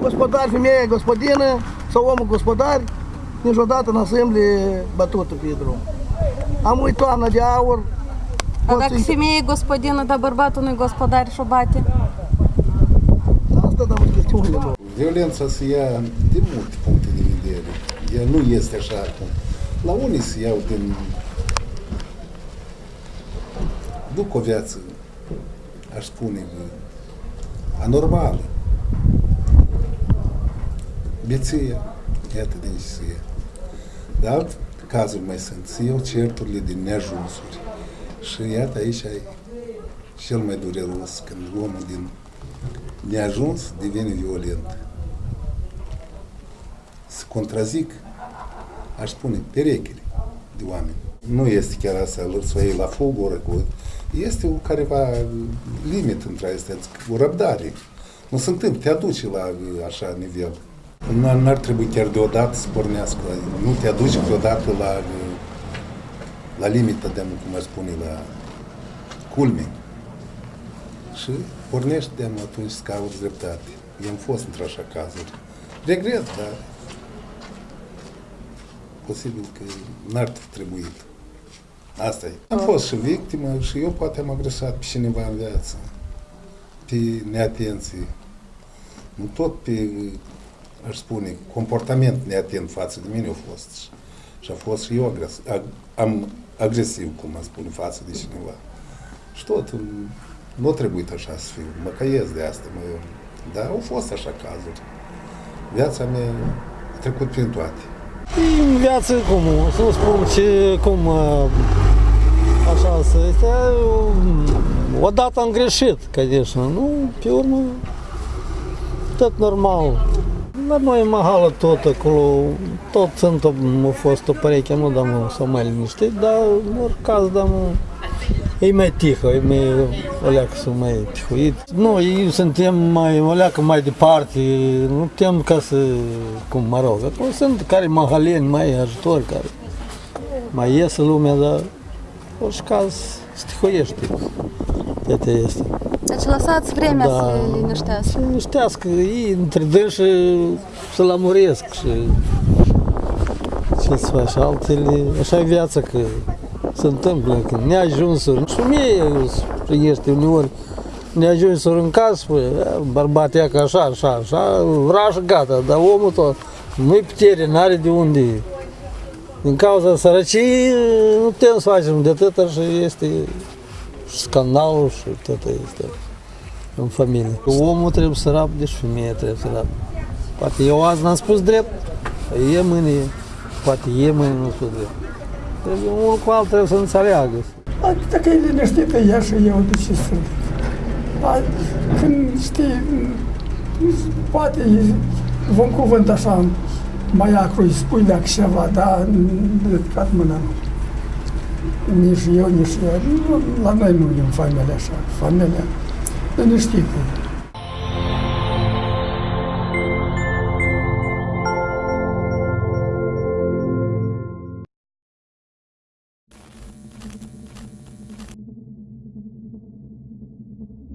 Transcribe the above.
gospodar, femeia gospodină sau omul gospodar, niciodată n-a semble bătută pe drum. Am uit toamna de aur, A dacă femeia e gospodină, dar bărbatul nu-i gospodar și o bate? asta da în chestiunile lor. Violența se ia din multe puncte de vedere. Ea nu este așa cum. La unii se iau din... Duc o viață, aș spune, anormală. Beția, iată din ce se ia. Dar cazuri mai sunt. Se iau certurile din neajunsuri. Și iată aici ai cel mai dureros, când omul din neajuns devine violent. Se contrazic, aș spune, perechile de oameni. Nu este chiar asta să o iei la foc, o răcut. Este o careva limit între astea, o răbdare. Nu se întâmplă, te aduce la așa nivel. N-ar, n-ar trebui chiar deodată să pornească, nu te aduce deodată la, la limita de, cum ar spune, la culme. Și pornești de atunci să cauți dreptate. Eu am fost într-așa cazuri. Regret, dar posibil că n-ar fi trebuit. Asta e. Am fost și victimă și eu poate am agresat pe cineva în viață. Pe neatenție. Nu tot pe, aș spune, comportament neatent față de mine a fost. Și a fost și eu agres, ag, am agresiv, cum am spune, față de cineva. Și tot, nu a trebuit așa să fiu, mă căiesc de asta, mă, dar au fost așa cazuri. Viața mea a trecut prin toate. În viață, cum, să nu spun ce, cum, uh, așa să este, uh, odată am greșit, că nu, pe urmă, tot normal, la noi în mahală tot acolo, tot sunt, a fost o pereche, nu, dar s-au mai liniștit, dar în orice caz, dar e mai tihă, e mai, o leacă sunt mai tihuit. Nu, ei suntem mai, o leacă mai departe, nu putem ca să, cum mă rog, acolo sunt care mahaleni, mai ajutori, care mai iese lumea, dar în orice caz se tihuiește. Asta este. Deci lăsați vremea Da. să liniștească. Să liniștească, ei între dânsi să lămuresc și ce să faci, altele, așa e viața că se întâmplă, că neajunsuri. Și mie este uneori neajunsuri în casă, spune, bărbat ia că așa, așa, așa, vraș, gata, dar omul tot nu-i putere, n-are de unde. Din cauza sărăciei nu putem să facem de atâta și este și scandalul și tot este în familie. Omul trebuie să rabde și femeia trebuie să rabde. Poate eu azi n-am spus drept, e mâine, poate e mâine nu spus drept. Trebuie unul cu altul trebuie să înțeleagă. Dacă e liniștită ea și eu, de ce să Dar când știi, poate e un cuvânt așa mai acru, îi spui dacă ceva, dar ridicat mâna nu. Nici eu, nici eu. Nu, La noi nu e în familie așa. Familia liniștită.